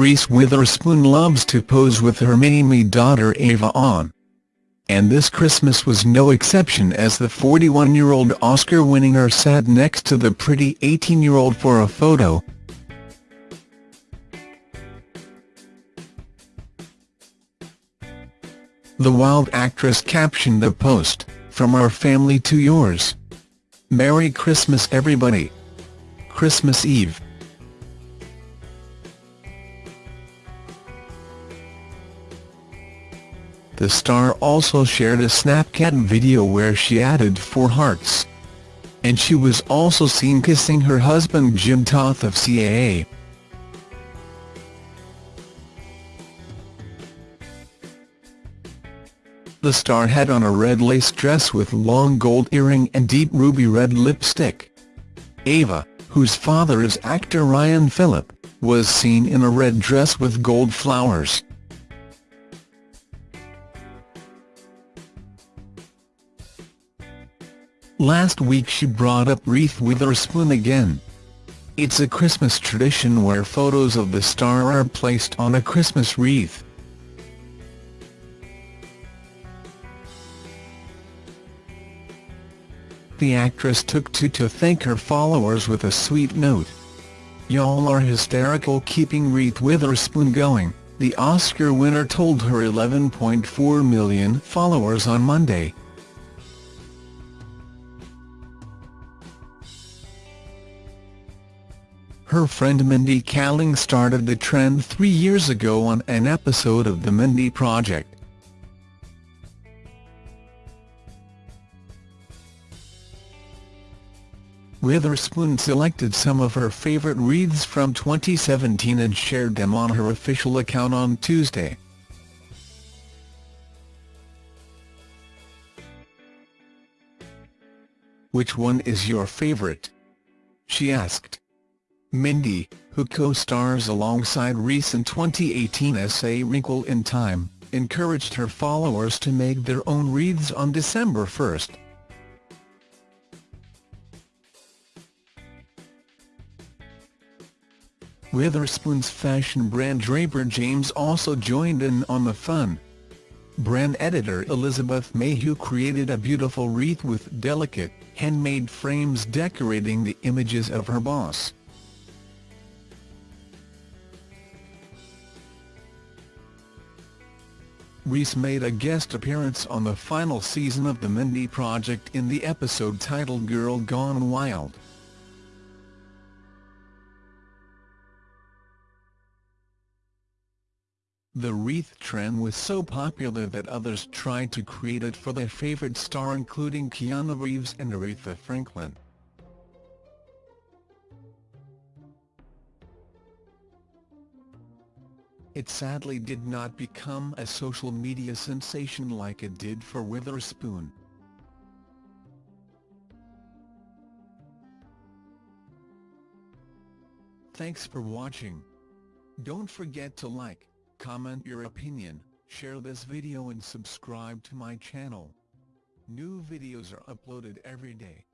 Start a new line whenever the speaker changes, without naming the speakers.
Reese Witherspoon loves to pose with her mini-me daughter Ava on. And this Christmas was no exception as the 41-year-old Oscar winner sat next to the pretty 18-year-old for a photo. The wild actress captioned the post, From our family to yours. Merry Christmas everybody. Christmas Eve. The star also shared a Snapchat video where she added four hearts. And she was also seen kissing her husband Jim Toth of CAA. The star had on a red lace dress with long gold earring and deep ruby red lipstick. Ava, whose father is actor Ryan Phillippe, was seen in a red dress with gold flowers. Last week she brought up Wreath Witherspoon again. It's a Christmas tradition where photos of the star are placed on a Christmas wreath. the actress took to to thank her followers with a sweet note. Y'all are hysterical keeping Wreath Witherspoon going, the Oscar winner told her 11.4 million followers on Monday. Her friend Mindy Kaling started the trend three years ago on an episode of The Mindy Project. Witherspoon selected some of her favourite wreaths from 2017 and shared them on her official account on Tuesday. Which one is your favourite? She asked. Mindy, who co-stars alongside Reese in 2018 essay Wrinkle in Time, encouraged her followers to make their own wreaths on December 1. Witherspoon's fashion brand Draper James also joined in on the fun. Brand editor Elizabeth Mayhew created a beautiful wreath with delicate, handmade frames decorating the images of her boss. Reese made a guest appearance on the final season of The Mindy Project in the episode titled Girl Gone Wild. The wreath trend was so popular that others tried to create it for their favorite star including Keanu Reeves and Aretha Franklin. It sadly did not become a social media sensation like it did for Witherspoon. Thanks for watching. Don't forget to like, Comment your opinion, share this video and subscribe to my channel. New videos are uploaded every day.